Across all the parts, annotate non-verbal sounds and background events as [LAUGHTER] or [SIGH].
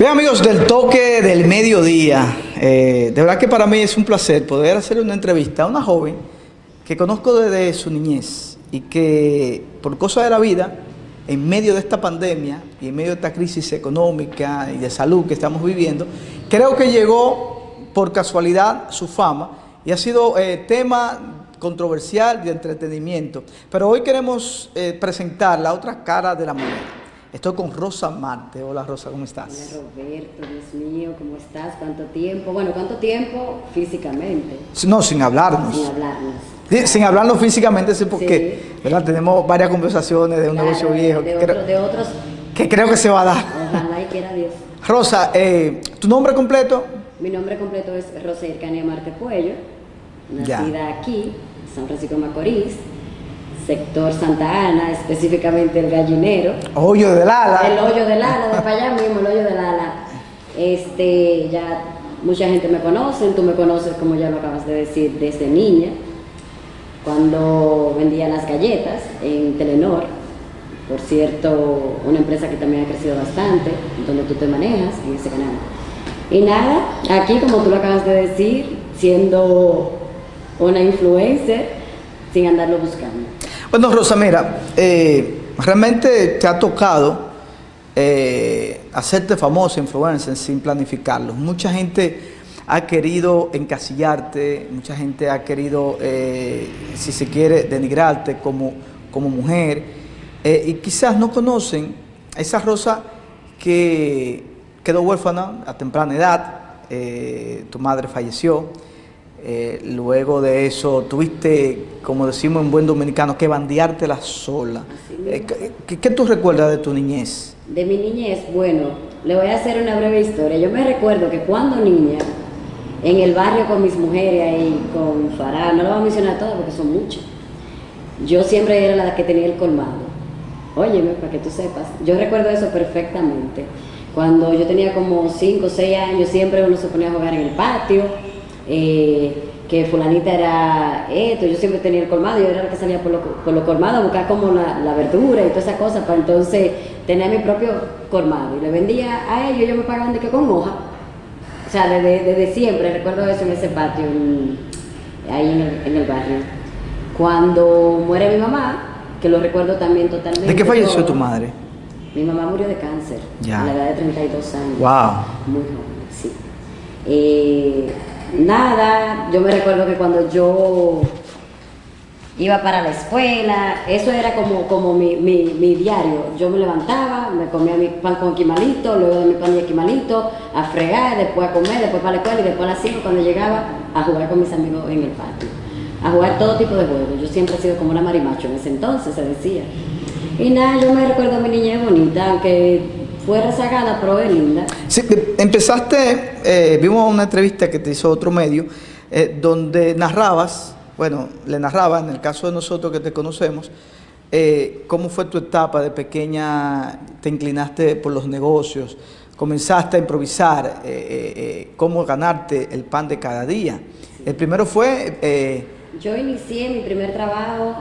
Bien amigos del toque del mediodía, eh, de verdad que para mí es un placer poder hacer una entrevista a una joven que conozco desde su niñez y que por cosas de la vida, en medio de esta pandemia y en medio de esta crisis económica y de salud que estamos viviendo, creo que llegó por casualidad su fama y ha sido eh, tema controversial de entretenimiento. Pero hoy queremos eh, presentar la otra cara de la moneda. Estoy con Rosa Marte. Hola Rosa, ¿cómo estás? Hola Roberto, Dios mío, ¿cómo estás? ¿Cuánto tiempo? Bueno, ¿cuánto tiempo físicamente? No, sin hablarnos. Sin hablarnos. Sí, sin hablarnos físicamente, sí, porque ¿verdad? tenemos varias conversaciones de un Claro, negocio viejo De, que, otro- creo, de otros, que creo que se va a dar. ojalá y quiera Dios. Rosa, eh, ¿tu nombre completo? Mi nombre completo es Rosa Ircania Marte Puello, Ya. nacida aquí, San Francisco de Macorís, sector Santa Ana, específicamente el gallinero. Hoyo del ala. El hoyo del ala, de para allá mismo, el hoyo del ala. Este, ya mucha gente me conoce, tú me conoces, como ya lo acabas de decir, desde niña, cuando vendía las galletas en Telenor, por cierto, una empresa que también ha crecido bastante, donde tú te manejas en ese canal. Y nada, aquí como tú lo acabas de decir, siendo una influencer, sin andarlo buscando. Bueno, Rosa, mira, eh, realmente te ha tocado eh, hacerte famosa influencer sin planificarlo. Mucha gente ha querido encasillarte, mucha gente ha querido, eh, si se quiere, denigrarte como, como mujer y quizás no conocen a esa Rosa que quedó huérfana a temprana edad, tu madre falleció. Eh, luego de eso tuviste, como decimos en buen dominicano, que bandeártela sola. Eh, ¿qué- ¿qué, qué tú recuerdas de tu niñez? De mi niñez, bueno, le voy a hacer una breve historia. Yo me recuerdo que cuando niña, en el barrio con mis mujeres ahí, con Farah, no lo voy a mencionar todas porque son muchas, yo siempre era la que tenía el colmado. Óyeme, para que tú sepas, yo recuerdo eso perfectamente. Cuando yo tenía como 5 o 6 años, siempre uno se ponía a jugar en el patio, eh, que fulanita era esto, yo siempre tenía el colmado, yo era la que salía por los por lo colmados a buscar como la, la verdura y todas esas cosas, para entonces tener mi propio colmado. Y le vendía a ellos, ellos me pagaban de que con hoja. O sea, desde, desde siempre, recuerdo eso en ese patio, en- ahí en el, en el barrio. Cuando muere mi mamá, que lo recuerdo también totalmente. ¿De qué falleció todo, tu madre? Mi mamá murió de cáncer, Ya. a la edad de 32 años. Wow. Muy joven, sí. Eh, nada, yo me recuerdo que cuando yo iba para la escuela, eso era como, como mi, mi, mi diario. Yo me levantaba, me comía mi pan con quimalito, luego de mi pan de quimalito, a fregar, después a comer, después para la escuela y después a las 5 cuando llegaba a jugar con mis amigos en el patio. A jugar todo tipo de juegos. Yo siempre he sido como una marimacho en ese entonces, se decía. Y nada, yo me recuerdo a mi niñez bonita, aunque fue rezagada, pero es linda. Sí, empezaste, eh, vimos una entrevista que te hizo otro medio, eh, donde narrabas, bueno, le narrabas, en el caso de nosotros que te conocemos, eh, cómo fue tu etapa de pequeña, te inclinaste por los negocios, comenzaste a improvisar, cómo ganarte el pan de cada día. El primero fue, eh, Yo inicié mi primer trabajo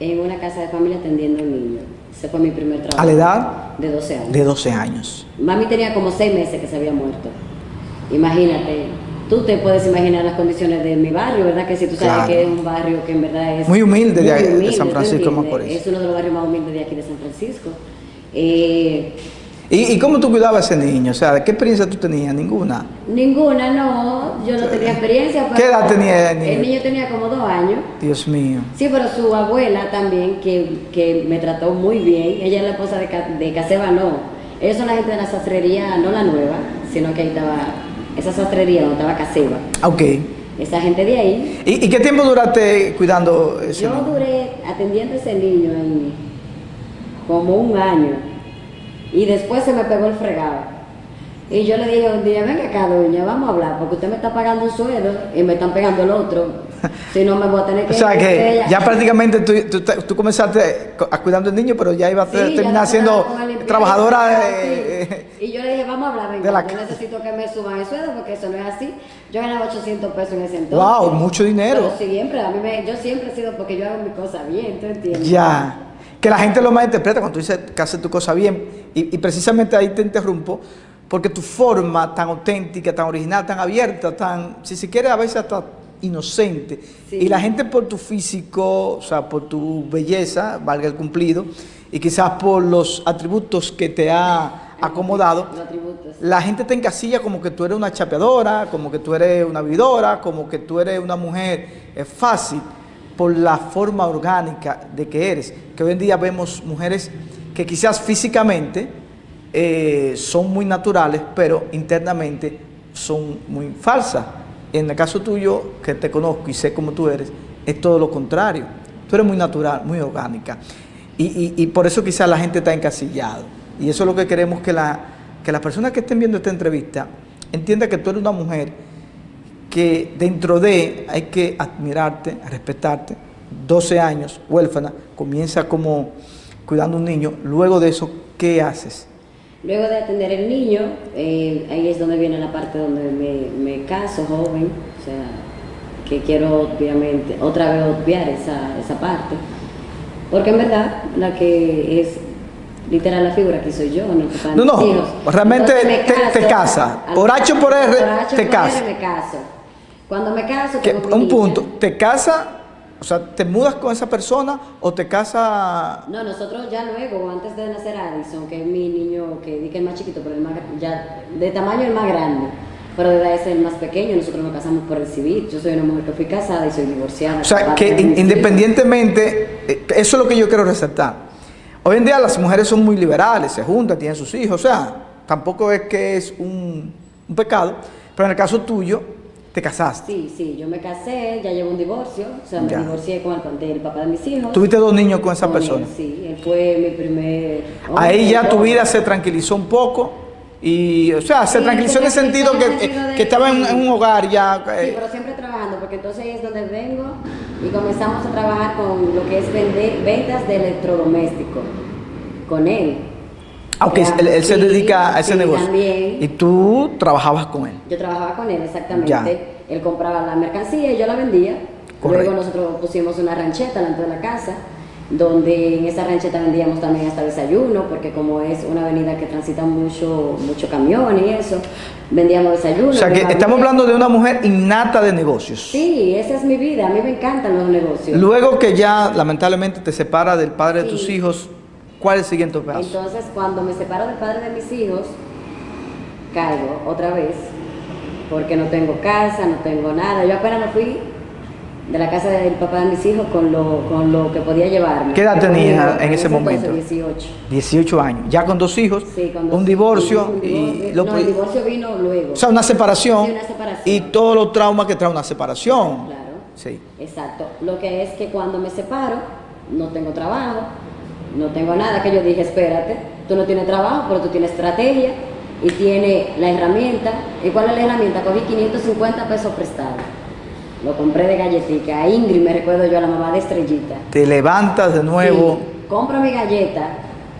en una casa de familia atendiendo a un niño. Ese fue mi primer trabajo. a la edad De 12 años. de 12 años. Mami tenía como 6 meses que se había muerto. Imagínate, tú te puedes imaginar las condiciones de mi barrio, ¿verdad? Que si tú sabes Claro. que es un barrio que en verdad es... Muy humilde de- de humilde, San ¿tú Francisco de? Macorís. Es uno de los barrios más humildes de aquí de San Francisco. Eh, ¿Y, y cómo tú cuidabas a ese niño? O sea, ¿qué experiencia tú tenías? Ninguna. ninguna, no, yo no tenía experiencia. ¿Qué edad tenía el niño? El niño tenía como dos años. Dios mío. Sí, pero su abuela también, que, que me trató muy bien, ella es la esposa de, de Caseba, no. Ellos son la gente de la sastrería, no la nueva, sino que ahí estaba, esa sastrería donde estaba Caseba. Ah, Ok. Esa gente de ahí. ¿Y, y qué tiempo duraste cuidando ese Yo niño? duré atendiendo a ese niño en como un año y después se me pegó el fregado. Y yo le dije un día, venga acá, doña, vamos a hablar, porque usted me está pagando un sueldo y me están pegando el otro. [LAUGHS] Si no, me voy a tener que... O sea que ella- ya prácticamente tú, tú, tú comenzaste a cuidando al niño, pero ya ibas a Sí, terminar siendo trabajadora sí. de... Y yo le dije, vamos a hablar, venga, la yo necesito que me suban el sueldo porque eso no es así. Yo ganaba 800 pesos en ese entonces. Wow, mucho dinero. Pero siempre, a mí me, yo siempre he sido porque yo hago mi cosa bien, ¿tú entiendes? Ya. Que la gente lo malinterpreta cuando tú dices que haces tu cosa bien. Y, y precisamente ahí te interrumpo, porque tu forma tan auténtica, tan original, tan abierta, tan, si se quiere, a veces hasta inocente. Y la gente por tu físico, o sea, por tu belleza, valga el cumplido, y quizás por los atributos que te ha acomodado, la gente te encasilla como que tú eres una chapeadora, como que tú eres una vividora, como que tú eres una mujer es fácil por la forma orgánica de que eres. Que hoy en día vemos mujeres que quizás físicamente eh, son muy naturales, pero internamente son muy falsas. En el caso tuyo, que te conozco y sé cómo tú eres, es todo lo contrario. Tú eres muy natural, muy orgánica. Y, por eso quizás la gente está encasillado. Y eso es lo que queremos que, la, que las personas que estén viendo esta entrevista entiendan que tú eres una mujer que dentro de hay que admirarte, respetarte. 12 años, huérfana, comienza como cuidando un niño. Luego de eso, ¿qué haces? Luego de atender el niño, eh, ahí es donde viene la parte donde me, caso joven, o sea, que quiero obviamente, otra vez obviar esa, esa parte, porque en verdad la que es literal la figura que soy yo, no No, no, realmente te, casa, por H o por R, te casa. me caso. Cuando me caso, un punto, te casa o sea, ¿te mudas con esa persona o te casa...? No, nosotros ya luego, antes de nacer Addison, que es mi niño, que es más chiquito, pero el más, ya de tamaño el más grande, pero de edad es el más pequeño, nosotros nos casamos por el civil. Yo soy una mujer que fui casada y soy divorciada. O sea, que independientemente, eh, eso es lo que yo quiero resaltar. Hoy en día las mujeres son muy liberales, se juntan, tienen sus hijos, o sea, tampoco es que es un, un pecado, pero en el caso tuyo, ¿Te casaste? Sí, sí, yo me casé, ya llevo un divorcio, o sea, me divorcié con el, papá de mis hijos. ¿Tuviste dos niños con esa persona? sí, él fue mi primer... Ahí ya tu vida se tranquilizó un poco y, o sea, se tranquilizó en el sentido que, que, estaba en, un hogar ya... Sí, eh. pero siempre trabajando, porque entonces ahí es donde vengo y comenzamos a trabajar con lo que es vender, ventas de electrodomésticos, con él. Aunque él, se dedica a ese negocio. También. Y tú trabajabas con él. Yo trabajaba con él, exactamente. Él compraba la mercancía y yo la vendía. Luego nosotros pusimos una rancheta delante de la casa, donde en esa rancheta vendíamos también hasta desayuno, porque como es una avenida que transita mucho, mucho camión y eso, vendíamos desayuno. O sea que estamos hablando de una mujer innata de negocios. Sí, esa es mi vida, a mí me encantan los negocios. Luego que ya lamentablemente te separa del padre de tus hijos, ¿Cuál es el siguiente paso? Entonces, cuando me separo del padre de mis hijos, caigo otra vez, porque no tengo casa, no tengo nada. Yo apenas me fui de la casa del papá de mis hijos con lo, con lo que podía llevarme. ¿Qué edad tenía en, ese, momento? 18. 18 años. Ya con dos hijos, sí, con dos un divorcio. y no, el divorcio vino luego. O sea, una separación, sí, una separación. Y todos los traumas que trae una separación. Claro. Sí. Exacto. Lo que es que cuando me separo, no tengo trabajo, no tengo nada, que yo dije, espérate, tú no tienes trabajo, pero tú tienes estrategia y tienes la herramienta. ¿Y cuál es la herramienta? Cogí 550 pesos prestados. Lo compré de galletita. A Ingrid me recuerdo yo, a la mamá de Estrellita. Te levantas de nuevo. compro mi galleta.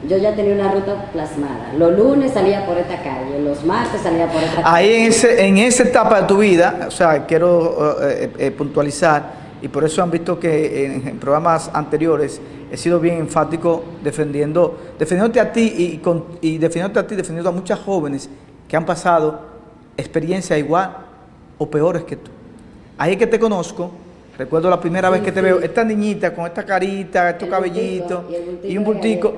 Yo ya tenía una ruta plasmada. Los lunes salía por esta calle, los martes salía por esta calle. Ahí en, ese, en esa etapa de tu vida, o sea, quiero eh, eh, puntualizar, y por eso han visto que en programas anteriores he sido bien enfático defendiendo, defendiéndote a ti y, con, y defendiéndote a ti, defendiendo a muchas jóvenes que han pasado experiencias igual o peores que tú. Ahí es que te conozco, recuerdo la primera vez que te veo, esta niñita con esta carita, estos cabellitos y, un bultico,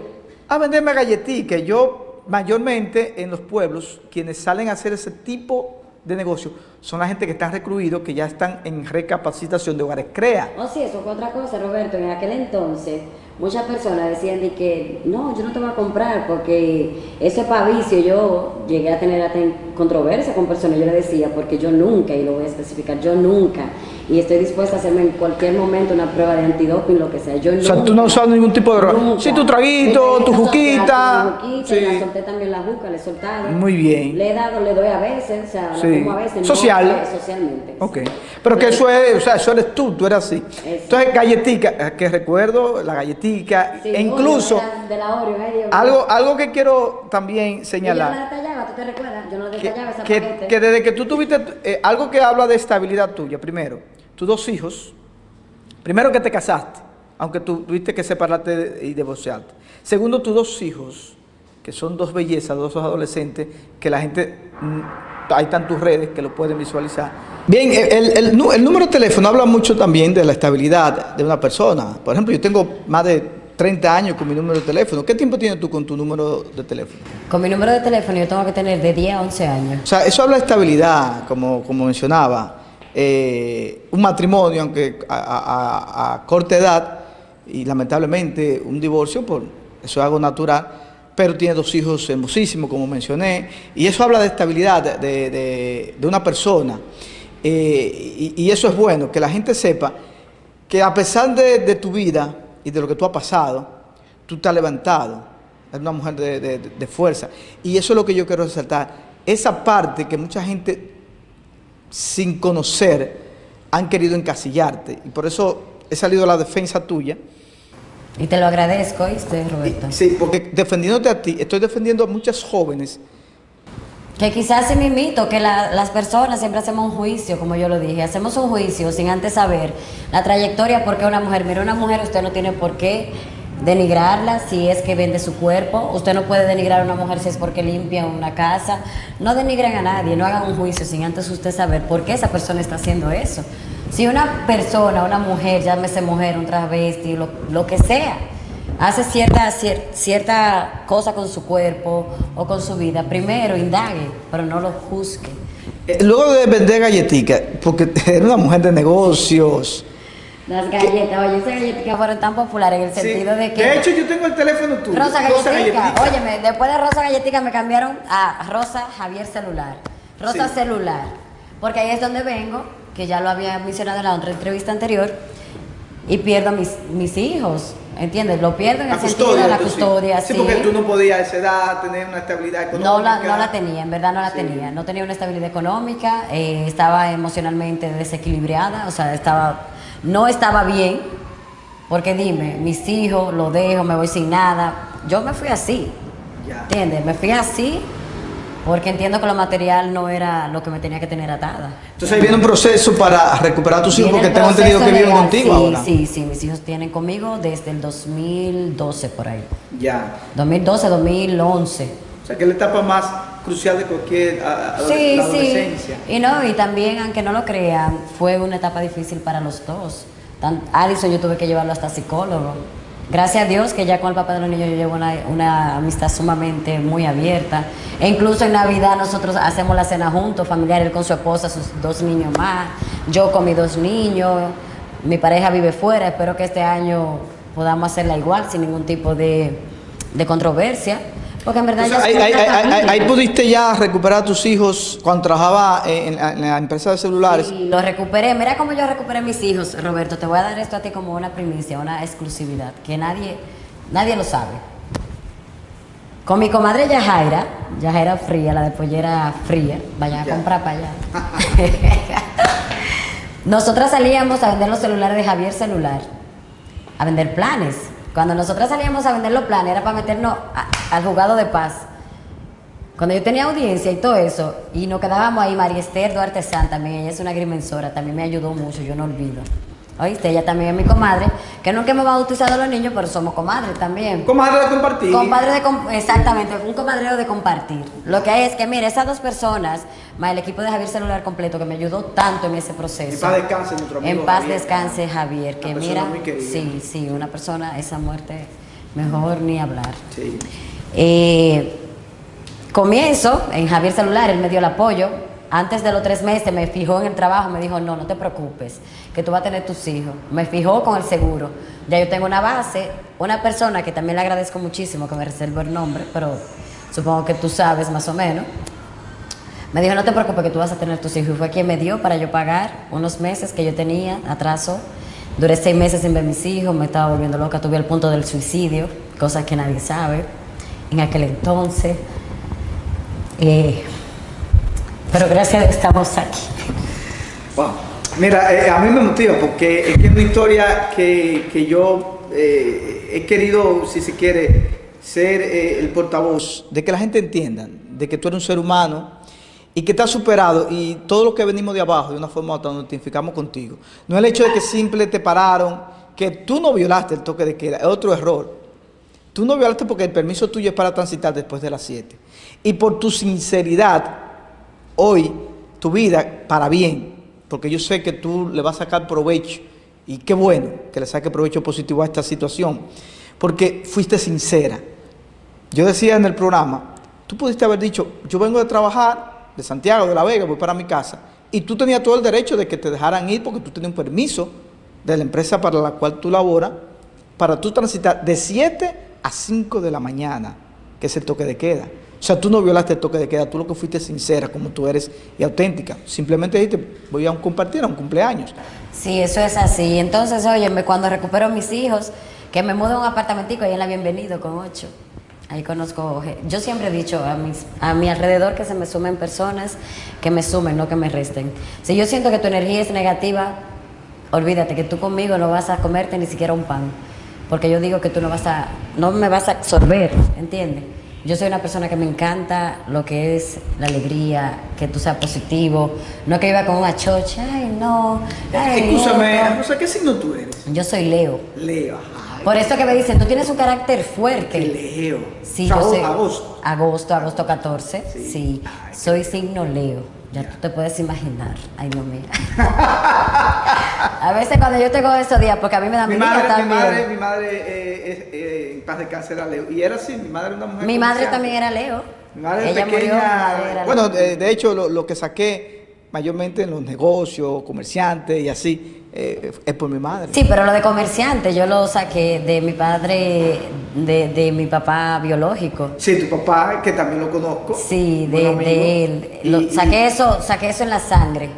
a venderme galletica. Yo mayormente en los pueblos, quienes salen a hacer ese tipo de negocio son la gente que están recluidos, que ya están en recapacitación de hogares CREA. Oh, sí, eso fue otra cosa, Roberto. En aquel entonces, muchas personas decían de que no, yo no te voy a comprar porque eso es. Yo llegué a tener controversia con personas, yo le decía, porque yo nunca, y lo voy a especificar, yo nunca y estoy dispuesta a hacerme en cualquier momento una prueba de antidoping, lo que sea. Yo o sea, tú no usas ningún tipo de droga. Sí, tu traguito, tu juquita. sí. Le solté también la juca, le he soltado. Muy bien. Le he dado, le doy a veces, o sea, sí. como a veces. Social. socialmente. Ok. Pero que eso es, o sea, eso eres tú, tú eres así. Entonces, galletica, eh, que recuerdo, la galletica, e incluso. De la, Oreo, algo, algo que quiero también señalar. yo no la detallaba, ¿tú te recuerdas? Yo no detallaba esa que, que desde que tú tuviste, eh, algo que habla de estabilidad tuya, primero tus dos hijos, primero que te casaste, aunque tú tuviste que separarte y divorciarte. Segundo, tus dos hijos que son dos bellezas, dos adolescentes, que la gente, mm, hay tantas redes que lo pueden visualizar. Bien, el, el, número de teléfono habla mucho también de la estabilidad de una persona. Por ejemplo, yo tengo más de 30 años con mi número de teléfono. ¿Qué tiempo tienes tú con tu número de teléfono? Con mi número de teléfono yo tengo que tener de 10 a 11 años. O sea, eso habla de estabilidad, como, como mencionaba. Eh, un matrimonio, aunque a, corta edad, y lamentablemente un divorcio, por eso es algo natural, pero tiene dos hijos hermosísimos, como mencioné, y eso habla de estabilidad de, de, una persona. Eh, y, eso es bueno, que la gente sepa que a pesar de, de tu vida, y de lo que tú has pasado, tú estás levantado. Es una mujer de, fuerza. Y eso es lo que yo quiero resaltar. Esa parte que mucha gente, sin conocer, han querido encasillarte. Y por eso he salido a la defensa tuya. Y te lo agradezco, ¿viste, Roberto? Sí, porque defendiéndote a ti, estoy defendiendo a muchas jóvenes que quizás se me mito que las personas siempre hacemos un juicio, como yo lo dije, hacemos un juicio sin antes saber la trayectoria, porque una mujer, mira, una mujer usted no tiene por qué denigrarla si es que vende su cuerpo, usted no puede denigrar a una mujer si es porque limpia una casa, no denigren a nadie, no hagan un juicio sin antes usted saber por qué esa persona está haciendo eso. Si una persona, una mujer, llámese mujer, un travesti, lo, que sea, hace cierta, cierta cosa con su cuerpo o con su vida, primero indague, pero no lo juzgue. Eh, luego de vender galletitas, porque [LAUGHS] eres una mujer de negocios. Las galletas, oye, esas galletitas fueron tan populares en el sentido de que... De hecho, yo tengo el teléfono tuyo. Rosa Galletica. Óyeme, después de Rosa Galletica me cambiaron a Rosa Javier Celular. Rosa Celular. Porque ahí es donde vengo, que ya lo había mencionado en la otra entrevista anterior, y pierdo mis, mis hijos. ¿Entiendes? Lo pierdo en el sentido de la custodia. Sí. porque tú no podías a esa edad tener una estabilidad económica. No la, no la tenía, en verdad no la tenía. No tenía una estabilidad económica, eh, estaba emocionalmente desequilibrada, o sea, estaba, no estaba bien, porque dime, mis hijos, lo dejo, me voy sin nada. Yo me fui así, ¿entiendes? Me fui así porque entiendo que lo material no era lo que me tenía que tener atada. Entonces ahí viene un proceso para recuperar a tus hijos, porque tengo entendido que viven contigo sí, ahora. Sí, sí, mis hijos tienen conmigo desde el 2012 por ahí. Ya. 2012, 2011. O sea, que es la etapa más crucial de cualquier adolescencia. Sí, sí. Y no, y también, aunque no lo crean, fue una etapa difícil para los dos. Tan, Alison yo tuve que llevarlo hasta psicólogo Gracias a Dios que ya con el papá de los niños yo llevo una, amistad sumamente muy abierta. E incluso en Navidad nosotros hacemos la cena juntos, familiar, él con su esposa, sus dos niños más, yo con mis dos niños, mi pareja vive fuera, espero que este año podamos hacerla igual, sin ningún tipo de, de controversia. Porque en verdad ahí, pudiste ya recuperar a tus hijos cuando trabajaba en, la empresa de celulares. Sí, los recuperé. Mira cómo yo recuperé a mis hijos, Roberto. Te voy a dar esto a ti como una primicia, una exclusividad, que nadie, nadie lo sabe. Con mi comadre Yajaira, Yajaira Fría, la de pollera fría, vaya a comprar para allá. [LAUGHS] Nosotras salíamos a vender los celulares de Javier Celular, a vender planes. Cuando nosotras salíamos a vender los planes era para meternos al jugado de paz. Cuando yo tenía audiencia y todo eso, y nos quedábamos ahí, María Esther Duarte San también, ella es una agrimensora, también me ayudó mucho, yo no olvido. ¿Oíste? Ella también es mi comadre, que nunca hemos bautizado a los niños, pero somos comadres también. Comadre de compartir. Compadre de exactamente, un comadreo de compartir. Lo que hay es que, mire, esas dos personas, más el equipo de Javier Celular completo, que me ayudó tanto en ese proceso. En paz descanse nuestro amigo En paz descanse Javier, que mira, sí, sí, una persona, esa muerte, mejor ni hablar. Sí. Eh, comienzo en Javier Celular, él me dio el apoyo, antes de los tres meses me fijó en el trabajo, me dijo, no, no te preocupes, que tú vas a tener tus hijos. Me fijó con el seguro. Ya yo tengo una base, una persona que también le agradezco muchísimo, que me reservo el nombre, pero supongo que tú sabes más o menos. Me dijo, no te preocupes que tú vas a tener tus hijos. Y fue quien me dio para yo pagar unos meses que yo tenía, atraso. Duré seis meses sin ver mis hijos, me estaba volviendo loca, tuve el punto del suicidio, cosa que nadie sabe en aquel entonces. Eh, pero gracias estamos aquí. Wow. Mira, eh, a mí me motiva porque es que es una historia que, yo eh, he querido, si se quiere, ser eh, el portavoz de que la gente entienda de que tú eres un ser humano y que te superado y todo lo que venimos de abajo de una forma u otra nos identificamos contigo. No es el hecho de que simple te pararon, que tú no violaste el toque de queda, es otro error. Tú no violaste porque el permiso tuyo es para transitar después de las 7. Y por tu sinceridad, hoy, tu vida, para bien, porque yo sé que tú le vas a sacar provecho, y qué bueno que le saque provecho positivo a esta situación, porque fuiste sincera. Yo decía en el programa, tú pudiste haber dicho, yo vengo de trabajar de Santiago, de La Vega, voy para mi casa, y tú tenías todo el derecho de que te dejaran ir porque tú tenías un permiso de la empresa para la cual tú laboras, para tú transitar de 7 a 5 de la mañana, que es el toque de queda. O sea, tú no violaste el toque de queda, tú lo que fuiste sincera como tú eres y auténtica. Simplemente dijiste, voy a compartir a un cumpleaños. Sí, eso es así. Entonces, óyeme, cuando recupero a mis hijos, que me mudo a un apartamentico ahí en la Bienvenido con ocho. Ahí conozco, yo siempre he dicho a, mis, a mi alrededor que se me sumen personas, que me sumen, no que me resten. Si yo siento que tu energía es negativa, olvídate que tú conmigo no vas a comerte ni siquiera un pan, porque yo digo que tú no vas a, no me vas a absorber, ¿entiendes? Yo soy una persona que me encanta lo que es la alegría, que tú seas positivo, no que iba con una chocha, ay no. Ay, Escúchame, ¿qué signo tú eres? Yo soy Leo. Leo, Por eso que me dicen, tú tienes un carácter fuerte. Leo. Sí, yo sé. Agosto. Agosto, agosto 14. Sí. soy signo Leo. Ya tú te puedes imaginar. Ay, no mía. [LAUGHS] a veces cuando yo tengo esos días, porque a mí me da mi madre, también. Mi madre, mi madre eh, eh, en paz de cáncer era Leo. Y era así, mi madre era una mujer. Mi madre también era Leo. Mi madre Ella pequeña. Murió, bueno, de, hecho, lo, lo que saqué mayormente en los negocios, comerciantes y así, eh, es por mi madre. Sí, pero lo de comerciante yo lo saqué de mi padre, de, mi papá biológico. Sí, tu papá, que también lo conozco. Sí, de, él. saqué, eso, saqué eso en la sangre.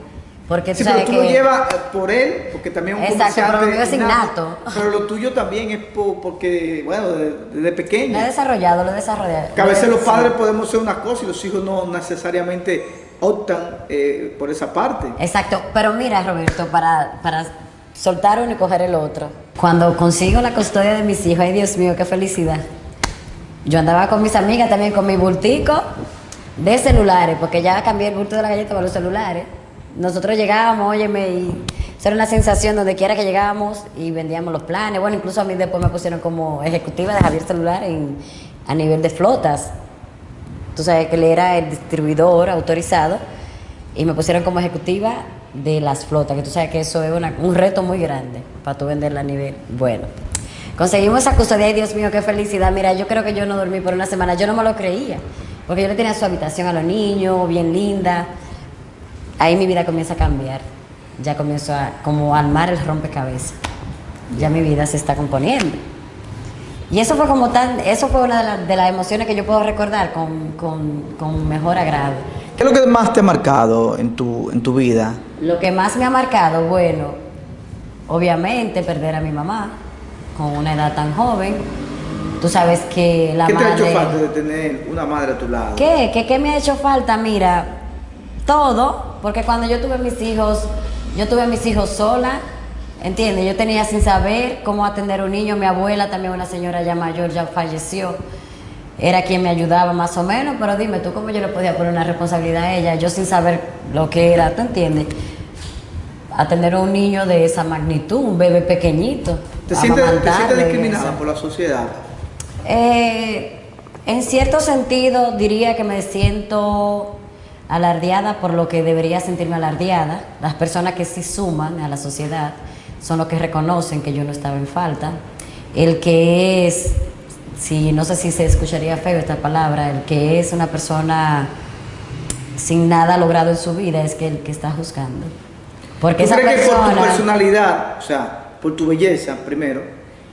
Porque sí, pero tú lo llevas eh, por él, porque también es un Exacto, pero lo es innato. Pero lo tuyo también es porque, bueno, desde pequeño. Lo he desarrollado, lo he desarrollado. Que a veces los padres podemos ser una cosa y los hijos no necesariamente optan eh, por esa parte. Exacto, pero mira Roberto, para, para soltar uno y coger el otro, cuando consigo la custodia de mis hijos, ay Dios mío, qué felicidad. Yo andaba con mis amigas también con mi bultico de celulares, porque ya cambié el bulto de la galleta para los celulares. Nosotros llegábamos, óyeme, y eso era una sensación donde quiera que llegábamos y vendíamos los planes. Bueno, incluso a mí después me pusieron como ejecutiva de Javier Celular en, a nivel de flotas. Tú sabes que él era el distribuidor autorizado y me pusieron como ejecutiva de las flotas, que tú sabes que eso es un reto muy grande para tú venderla a nivel bueno. Conseguimos esa custodia y Dios mío, qué felicidad. Mira, yo creo que yo no dormí por una semana, yo no me lo creía, porque yo le tenía su habitación a los niños, bien linda. Ahí mi vida comienza a cambiar, ya comienzo a como armar el rompecabezas. Ya mi vida se está componiendo. Y eso fue como tan, eso fue una de, las emociones que yo puedo recordar con, mejor agrado. ¿Qué es lo que más te ha marcado en tu, en tu vida? Lo que más me ha marcado, bueno, obviamente perder a mi mamá con una edad tan joven. Tú sabes que la madre... ¿Qué te ha hecho falta de tener una madre a tu lado? ¿Qué? ¿Qué, ¿Qué me ha hecho falta? Mira, todo, porque cuando yo tuve mis hijos, yo tuve mis hijos sola, ¿Entiendes? Yo tenía sin saber cómo atender a un niño. Mi abuela, también una señora ya mayor, ya falleció. Era quien me ayudaba más o menos, pero dime tú cómo yo le podía poner una responsabilidad a ella, yo sin saber lo que era, ¿tú entiendes? Atender a un niño de esa magnitud, un bebé pequeñito. ¿Te sientes, discriminada por la sociedad? Eh, en cierto sentido, diría que me siento alardeada por lo que debería sentirme alardeada. Las personas que sí suman a la sociedad son los que reconocen que yo no estaba en falta. El que es, si no sé si se escucharía feo esta palabra, el que es una persona sin nada logrado en su vida es que el que está juzgando. Porque esa persona, que por tu personalidad, o sea, por tu belleza primero,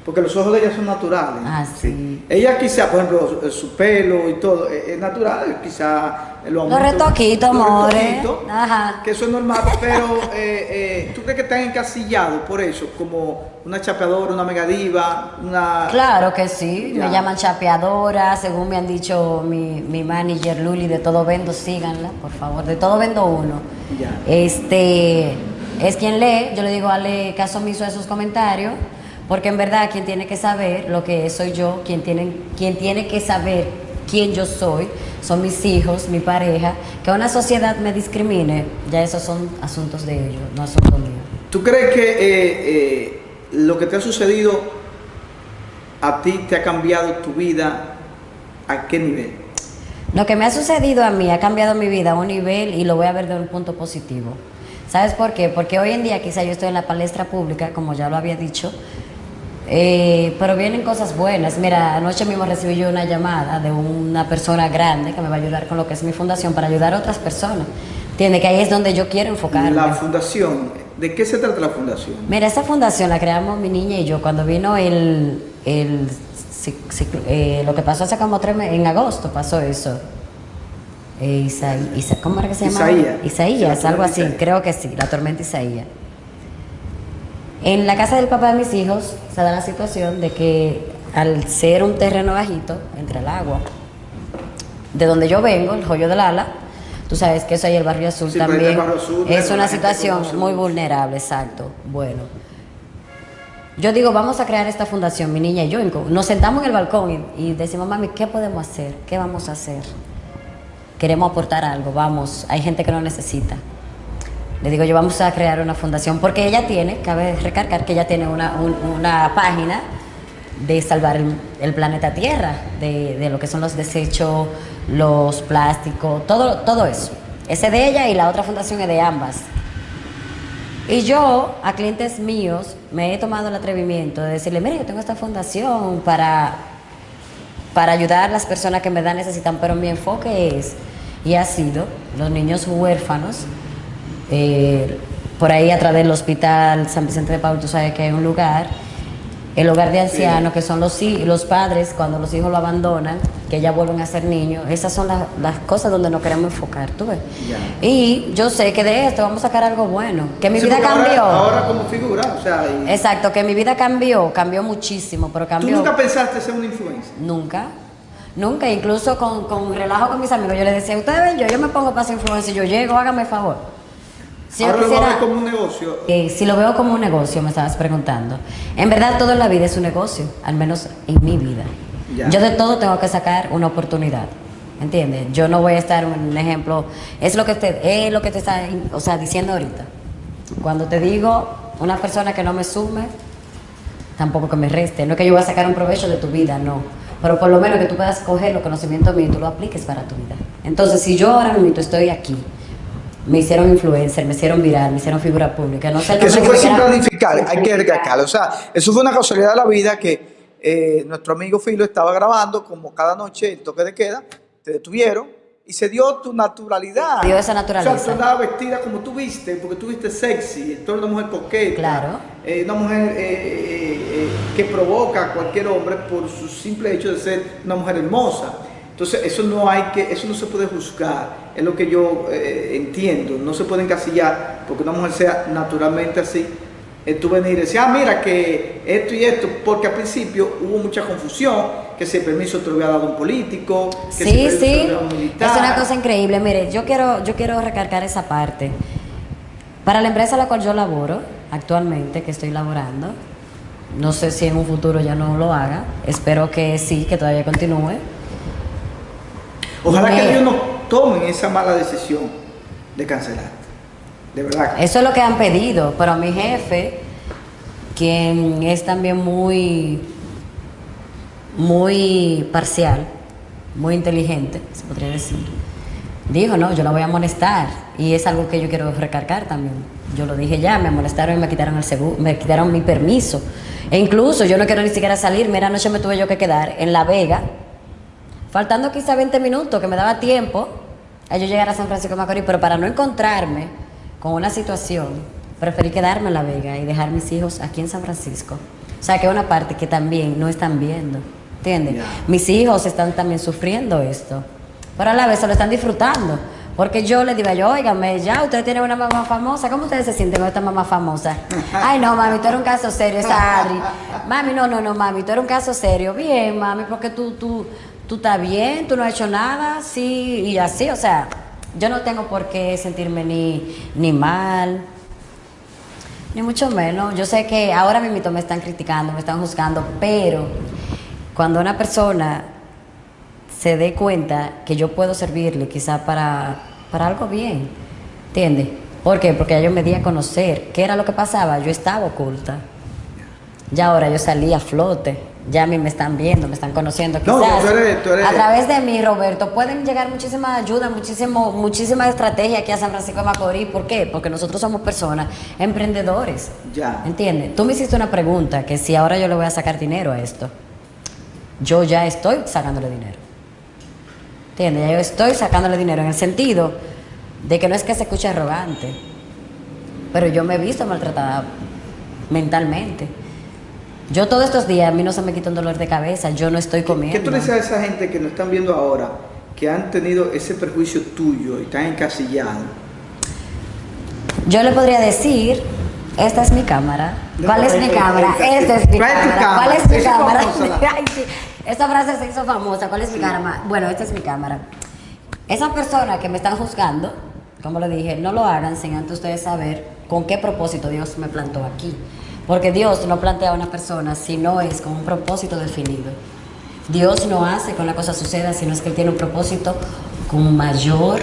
porque los ojos de ella son naturales. Ah, sí. Ella quizá, por ejemplo, su pelo y todo, es natural, quizá los retoquitos, amores. Ajá. Que eso es normal, pero [LAUGHS] eh, eh, ¿tú crees que están encasillados por eso? Como una chapeadora, una megadiva, una... Claro que sí, me llaman chapeadora, según me han dicho mi, mi manager Luli, de Todo Vendo, síganla, por favor, de Todo Vendo uno. Este, es quien lee, yo le digo, hazle caso omiso a esos comentarios, porque en verdad quien tiene que saber lo que soy yo, quien tiene, quien tiene que saber quién yo soy, son mis hijos, mi pareja, que una sociedad me discrimine, ya esos son asuntos de ellos, no asuntos míos. ¿Tú crees que eh, eh, lo que te ha sucedido a ti te ha cambiado tu vida? ¿A qué nivel? Lo que me ha sucedido a mí ha cambiado mi vida a un nivel y lo voy a ver de un punto positivo. ¿Sabes por qué? Porque hoy en día quizá yo estoy en la palestra pública, como ya lo había dicho, eh, pero vienen cosas buenas. Mira, anoche mismo recibí yo una llamada de una persona grande que me va a ayudar con lo que es mi fundación para ayudar a otras personas. Tiene Que ahí es donde yo quiero enfocarme. La fundación, ¿de qué se trata la fundación? Mira, esta fundación la creamos mi niña y yo cuando vino el, el eh, lo que pasó hace como tres meses, en agosto pasó eso. Eh, ¿Cómo era que se llama? Isaías. Isaías, algo así, creo que sí, la tormenta Isaías. En la casa del papá de mis hijos se da la situación de que al ser un terreno bajito, entre el agua, de donde yo vengo, el joyo del ala, tú sabes que eso ahí el barrio azul también es una situación muy vulnerable, exacto. Bueno, yo digo, vamos a crear esta fundación, mi niña y yo, nos sentamos en el balcón y, y decimos, mami, ¿qué podemos hacer? ¿Qué vamos a hacer? Queremos aportar algo, vamos, hay gente que lo necesita. Le digo yo, vamos a crear una fundación, porque ella tiene, cabe recargar que ella tiene una, una página de salvar el, planeta Tierra, de, de, lo que son los desechos, los plásticos, todo, todo eso. Ese de ella y la otra fundación es de ambas. Y yo a clientes míos me he tomado el atrevimiento de decirle, mire, yo tengo esta fundación para, para ayudar a las personas que me dan necesitan, pero mi enfoque es y ha sido los niños huérfanos eh, por ahí a través del hospital San Vicente de Paul, tú sabes que hay un lugar, el hogar de ancianos, que son los, los padres cuando los hijos lo abandonan, que ya vuelven a ser niños. Esas son las, cosas donde nos queremos enfocar, tú ves. Y yo sé que de esto vamos a sacar algo bueno, que mi vida cambió. Ahora, como figura, o sea... Exacto, que mi vida cambió, cambió muchísimo, pero cambió... ¿Tú nunca pensaste ser una influencia? Nunca. Nunca, incluso con, con relajo con mis amigos, yo les decía, ustedes ven, yo, yo me pongo para ser influencer, yo llego, hágame favor. Si Ahora lo veo como un negocio. Eh, si lo veo como un negocio, me estabas preguntando. En verdad, todo en la vida es un negocio, al menos en mi vida. Yo de todo tengo que sacar una oportunidad. ¿Entiendes? Yo no voy a estar un ejemplo. Es lo que te, es lo que te está o sea, diciendo ahorita. Cuando te digo una persona que no me sume, tampoco que me reste. No es que yo voy a sacar un provecho de tu vida, no. Pero por lo menos que tú puedas coger los conocimientos míos y tú lo apliques para tu vida. Entonces, si yo ahora mismo estoy aquí, me hicieron influencer, me hicieron viral, me hicieron figura pública. No sé que eso fue sin planificar, hay que recalcarlo. O sea, eso fue una casualidad de la vida que eh, nuestro amigo Filo estaba grabando, como cada noche el toque de queda, te detuvieron y se dio tu naturalidad. Dio esa naturaleza. O sea, tú andabas vestida como tú viste, porque tú viste sexy, tú eres una mujer coqueta. Claro. Eh, una mujer eh, que provoca a cualquier hombre por su simple hecho de ser una mujer hermosa. Entonces, eso no hay que, eso no se puede juzgar, es lo que yo eh, entiendo, no se puede encasillar porque una mujer sea naturalmente así. Eh, tú venir y decir, ah, mira que esto y esto, porque al principio hubo mucha confusión, que ese permiso te lo había dado un político, que sí, ese sí. Te lo un militar. Es una cosa increíble, mire, yo quiero, yo quiero recargar esa parte. Para la empresa a la cual yo laboro, actualmente, que estoy laborando, no sé si en un futuro ya no lo haga, espero que sí, que todavía continúe Ojalá que ellos no tomen esa mala decisión de cancelar. De verdad. Eso es lo que han pedido, pero mi jefe, quien es también muy, muy parcial, muy inteligente, se podría decir, dijo, no, yo la voy a molestar. Y es algo que yo quiero recargar también. Yo lo dije ya, me molestaron y me quitaron el seguro, me quitaron mi permiso. E incluso yo no quiero ni siquiera salir. Mira, anoche me tuve yo que quedar en La Vega, faltando quizá 20 minutos, que me daba tiempo a yo llegar a San Francisco de Macorís, pero para no encontrarme con una situación, preferí quedarme en La Vega y dejar mis hijos aquí en San Francisco. O sea, que es una parte que también no están viendo, ¿entiendes? Mis hijos están también sufriendo esto, pero a la vez se lo están disfrutando. Porque yo le digo, yo, óigame, ya usted tiene una mamá famosa, ¿cómo ustedes se sienten con esta mamá famosa? [LAUGHS] Ay, no, mami, tú eres un caso serio, esa Adri. [LAUGHS] Mami, no, no, no, mami, tú eres un caso serio. Bien, mami, porque tú, tú, tú estás bien, tú no has hecho nada, sí, y así, o sea, yo no tengo por qué sentirme ni, ni mal, ni mucho menos. Yo sé que ahora mismo me están criticando, me están juzgando, pero cuando una persona se dé cuenta que yo puedo servirle quizá para, para algo bien, ¿entiendes? ¿Por qué? Porque yo me di a conocer qué era lo que pasaba, yo estaba oculta. Ya ahora yo salí a flote ya a mí me están viendo, me están conociendo. No, Quizás tú eres- tú eres- a través de mí, Roberto, pueden llegar muchísima ayuda, muchísimo, muchísima estrategia aquí a San Francisco de Macorís. ¿Por qué? Porque nosotros somos personas emprendedores. Ya. ¿Entiendes? Tú me hiciste una pregunta que si ahora yo le voy a sacar dinero a esto. Yo ya estoy sacándole dinero. ¿Entiendes? Ya yo estoy sacándole dinero en el sentido de que no es que se escuche arrogante, pero yo me he visto maltratada mentalmente. Yo todos estos días, a mí no se me quita un dolor de cabeza, yo no estoy comiendo. ¿Qué tú le dices a esa gente que nos están viendo ahora, que han tenido ese perjuicio tuyo y están encasillados? Yo le podría decir, esta es mi cámara. ¿Cuál es mi cámara? Esta es mi ¿cuál es tu cámara. ¿Cuál es mi cámara? [LAUGHS] Esta frase se hizo famosa. ¿Cuál es mi cámara? Bueno, esta es mi cámara. Esas personas que me están juzgando, como le dije, no lo hagan sin antes ustedes saber con qué propósito Dios me plantó aquí. Porque Dios no plantea a una persona si no es con un propósito definido. Dios no hace que una cosa suceda, sino es que Él tiene un propósito con mayor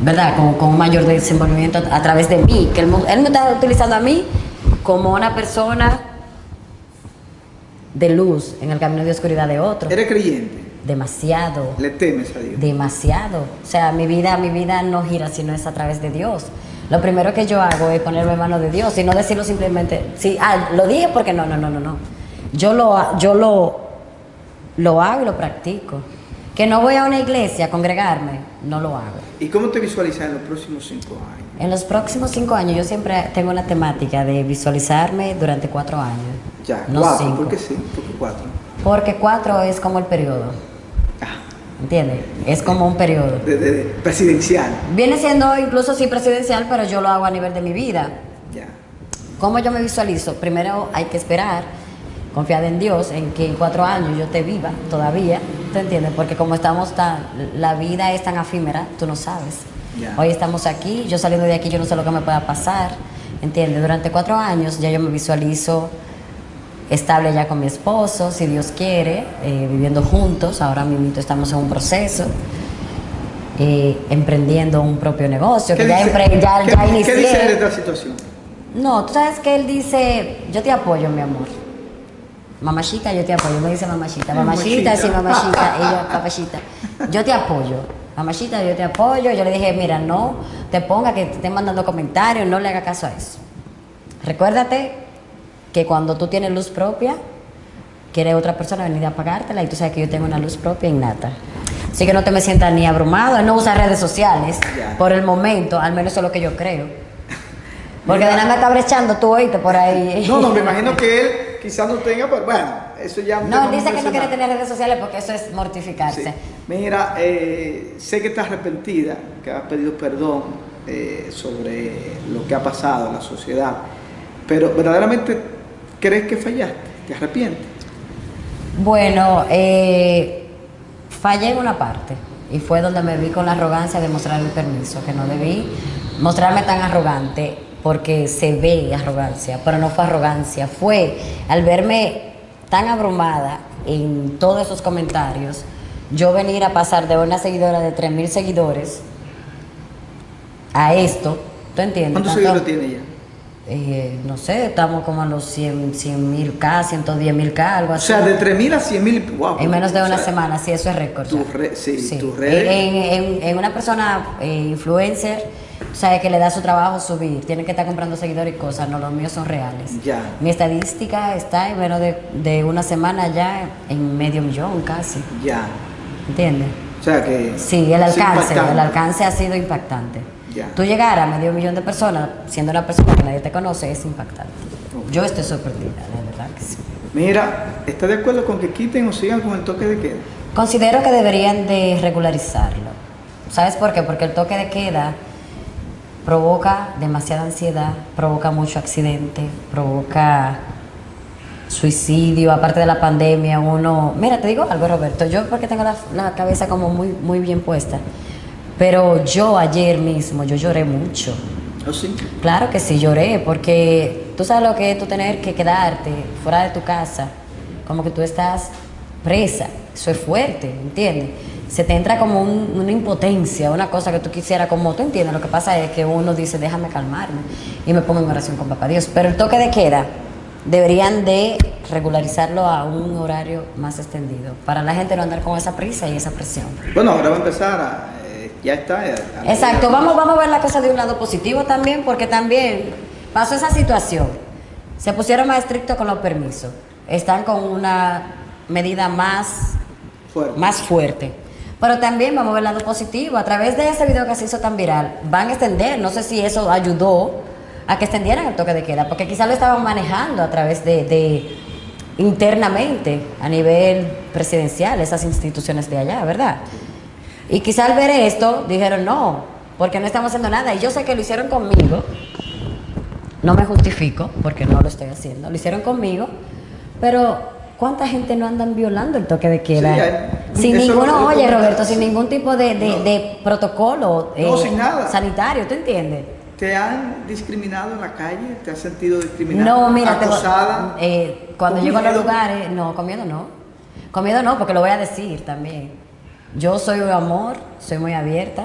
¿verdad? Con, con un mayor desenvolvimiento a, través de mí, que él, él me está utilizando a mí como una persona de luz en el camino de oscuridad de otro. ¿Eres creyente? Demasiado, ¿Le temes a Dios? demasiado. O sea, mi vida, mi vida no gira sino es a través de Dios. Lo primero que yo hago es ponerme en manos de Dios y no decirlo simplemente, sí, ah, lo dije porque no, no, no, no, no. Yo lo, yo lo, lo hago y lo practico. Que no voy a una iglesia a congregarme, no lo hago. ¿Y cómo te visualizas en los próximos cinco años? En los próximos cinco años yo siempre tengo una temática de visualizarme durante cuatro años. Ya, no cuatro. cinco. ¿Por qué sí? ¿Por qué cuatro? Porque cuatro es como el periodo, ¿entiendes? Es como un periodo. de, de- de presidencial. Viene siendo incluso sí presidencial, pero yo lo hago a nivel de mi vida. Ya. ¿Cómo yo me visualizo? Primero hay que esperar, confiar en Dios, en que en cuatro años yo te viva todavía, ¿te entiendes? Porque como estamos tan, la vida es tan efímera, tú no sabes. Ya. Hoy estamos aquí, yo saliendo de aquí, yo no sé lo que me pueda pasar, ¿entiendes? Durante cuatro años ya yo me visualizo estable ya con mi esposo, si Dios quiere, eh, viviendo juntos, ahora mismo estamos en un proceso. eh, emprendiendo un propio negocio, que ya, dice- ya, qué- ya ¿Qué inicié. dice de esta situación? No, tú sabes que él dice, yo te apoyo, mi amor. Mamachita, yo te apoyo. Me dice mamachita. Mamachita, sí, mamachita. Yo, papachita. Yo te apoyo. Mamachita, yo te apoyo. Yo le dije, mira, no te ponga que te estén mandando comentarios, no le haga caso a eso. Recuérdate que cuando tú tienes luz propia, quiere otra persona venir a apagártela y tú sabes que yo tengo una luz propia innata. Así que no te me sientas ni abrumado, él no usa redes sociales por el momento, al menos eso es lo que yo creo. Porque de nada me está brechando tú oíste por ahí. No, no, me imagino que él quizás no tenga, pero bueno, eso ya No, dice que no quiere tener redes sociales porque eso es mortificarse. Sí. Mira, eh, sé que estás arrepentida, que has pedido perdón eh, sobre lo que ha pasado en la sociedad, pero verdaderamente crees que fallaste, te arrepientes. Bueno, eh, fallé en una parte y fue donde me vi con la arrogancia de mostrar el permiso, que no debí mostrarme tan arrogante porque se ve arrogancia, pero no fue arrogancia, fue al verme tan abrumada en todos esos comentarios, yo venir a pasar de una seguidora de 3.000 seguidores a esto, ¿tú entiendes? ¿Cuántos seguidores tiene ella? Eh, no sé, estamos como a los 100 mil K, 110 mil K, algo O así. sea, de 3.000 a 100.000, wow. En menos de o una sea, semana, sí, eso es récord. tu re- sí, tus redes. En, en- en una persona eh, influencer, o sea, que le da su trabajo subir, tiene que estar comprando seguidores y cosas, no, los míos son reales. Ya. Mi estadística está en menos de, de una semana ya en medio millón casi, Ya. ¿entiendes? O sea que. Sí, el alcance, el alcance ha sido impactante. Tú llegar a medio millón de personas siendo una persona que nadie te conoce es impactante. Yo estoy sorprendida, de verdad que sí. Mira, ¿estás de acuerdo con que quiten o sigan con el toque de queda? Considero que deberían de regularizarlo. ¿Sabes por qué? Porque el toque de queda provoca demasiada ansiedad, provoca mucho accidente, provoca suicidio, aparte de la pandemia, uno... Mira, te digo algo, Roberto, yo porque tengo la, la cabeza como muy, muy bien puesta, pero yo ayer mismo, yo lloré mucho. ¿O sí? Claro que sí, lloré, porque tú sabes lo que es tú tener que quedarte fuera de tu casa, como que tú estás presa, eso es fuerte, ¿entiendes? Se te entra como un- una impotencia, una cosa que tú quisieras, como tú entiendes, lo que pasa es que uno dice, déjame calmarme, y me pongo en oración con papá Dios, pero el toque de queda deberían de regularizarlo a un horario más extendido, para la gente no andar con esa prisa y esa presión. Bueno, ahora va a empezar a, ya está. Exacto, vamos, vamos a ver la cosa de un lado positivo también, porque también pasó esa situación, se pusieron más estrictos con los permisos, están con una medida más fuerte. más fuerte. Pero también vamos a ver el lado positivo, a través de ese video que se hizo tan viral, van a extender, no sé si eso ayudó a que extendieran el toque de queda, porque quizás lo estaban manejando a través de, internamente, a nivel presidencial, esas instituciones de allá, ¿verdad? Y quizás al ver esto dijeron, no, porque no estamos haciendo nada. Y yo sé que lo hicieron conmigo, no me justifico, porque no lo estoy haciendo, lo hicieron conmigo, pero ¿cuánta gente no andan violando el toque de queda? sin ninguno, oye Roberto, sin ningún tipo de, protocolo eh, sanitario, ¿tú entiendes? ¿Te han discriminado en la calle? ¿Te has sentido discriminado? No, mira, acosada, eh, cuando llego a los lugares, no, con miedo no. Con miedo no, porque lo voy a decir también. Yo soy un amor, soy muy abierta,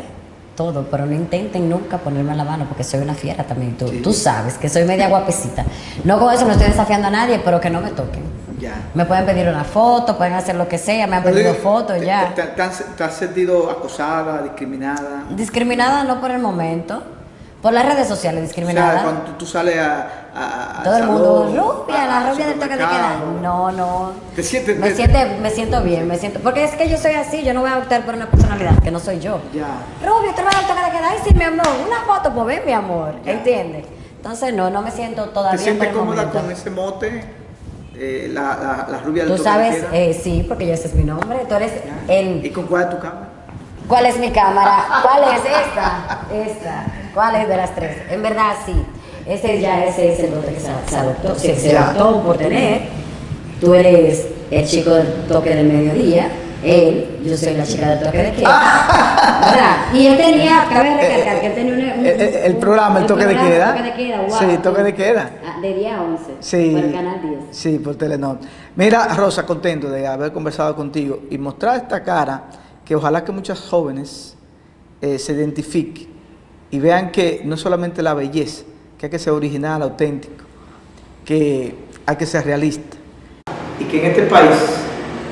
todo, pero no intenten nunca ponerme la mano porque soy una fiera también. Tú, tú sabes que soy media guapecita. No con eso no estoy desafiando a nadie, pero que no me toquen. Ya. Me pueden pedir una foto, pueden hacer lo que sea, me han pedido fotos ya. te has sentido acosada, discriminada? Discriminada no por el momento por las redes sociales discriminadas. O sea, cuando tú, sales a, Todo el mundo, rubia, la rubia del toque de queda. No, no. ¿Te sientes? Me, siente, me siento bien, me siento. Porque es que yo soy así, yo no voy a optar por una personalidad que no soy yo. Ya. Rubia, tú vas al toque de queda. Ay, sí, mi amor, una foto, pues ven, mi amor. ¿Entiendes? Entonces, no, no me siento todavía. ¿Te sientes cómoda con ese mote? Eh, la, la, rubia del Tú sabes, eh, sí, porque ese es mi nombre. Tú eres el. ¿Y con cuál es tu cámara? ¿Cuál es mi cámara? ¿Cuál es esta? Esta. ¿Cuál es de las tres? En verdad, sí. Ese ya ese es el otro que se, adoptó, se, se adoptó por tener. Tú eres el chico del toque del mediodía. Él, yo soy la chica del toque de queda. [LAUGHS] ¿Verdad? Y él tenía, cabe recalcar que él tenía un, el, programa, el, toque de queda. Toque de queda, wow. Sí, toque de queda. Ah, de día 11. Sí. Por el canal 10. Sí, por Telenor. Mira, Rosa, contento de haber conversado contigo y mostrar esta cara que ojalá que muchas jóvenes eh, se identifiquen y vean que no solamente la belleza, que hay que ser original, auténtico, que hay que ser realista. Y que en este país,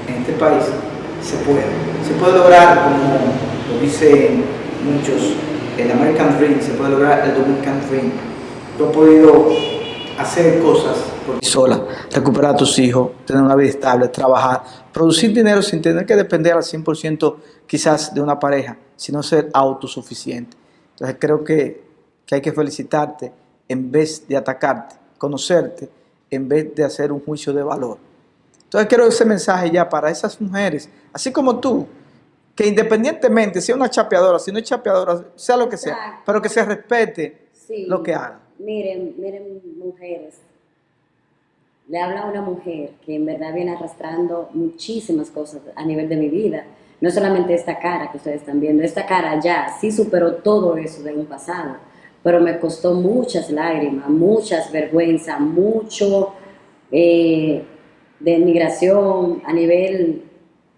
en este país, se puede. Se puede lograr, como lo dicen muchos, el American Dream, se puede lograr el Dominican Dream. Tú has podido hacer cosas por sola, recuperar a tus hijos, tener una vida estable, trabajar, producir dinero sin tener que depender al 100% quizás de una pareja, sino ser autosuficiente. Entonces creo que, que hay que felicitarte en vez de atacarte, conocerte, en vez de hacer un juicio de valor. Entonces quiero ese mensaje ya para esas mujeres, así como tú, que independientemente, sea una chapeadora, si no es chapeadora, sea lo que sea, pero que se respete lo que haga. Miren, miren mujeres, le habla a una mujer que en verdad viene arrastrando muchísimas cosas a nivel de mi vida. No solamente esta cara que ustedes están viendo, esta cara ya sí superó todo eso de un pasado, pero me costó muchas lágrimas, muchas vergüenzas, mucho eh, de migración a nivel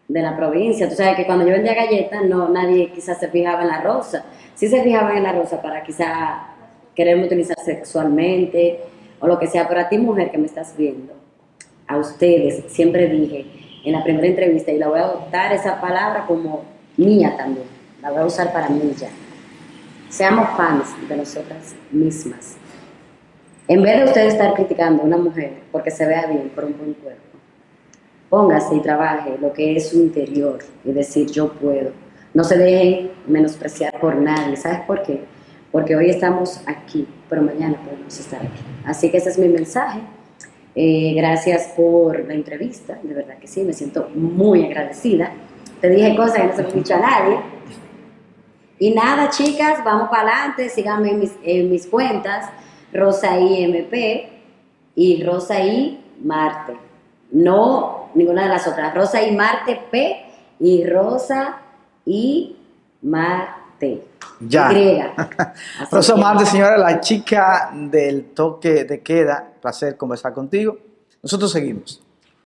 de la provincia. Tú sabes que cuando yo vendía galletas, no, nadie quizás se fijaba en la rosa. Sí se fijaban en la rosa para quizás quererme utilizar sexualmente o lo que sea, pero a ti mujer que me estás viendo, a ustedes siempre dije en la primera entrevista y la voy a adoptar esa palabra como mía también, la voy a usar para mí ya. Seamos fans de nosotras mismas. En vez de ustedes estar criticando a una mujer porque se vea bien por un buen cuerpo, póngase y trabaje lo que es su interior y decir yo puedo. No se dejen menospreciar por nadie. ¿Sabes por qué? porque hoy estamos aquí, pero mañana podemos estar aquí. Así que ese es mi mensaje. Eh, gracias por la entrevista, de verdad que sí, me siento muy agradecida. Te dije cosas que no se he dicho a nadie. Y nada, chicas, vamos para adelante, síganme en mis, en mis cuentas, Rosaí MP y Rosaí Marte. No ninguna de las otras, Rosaí Marte P y Rosa y Marte. Ya. [LAUGHS] Rosa Marte, señora, la chica del toque de queda. Placer conversar contigo. Nosotros seguimos.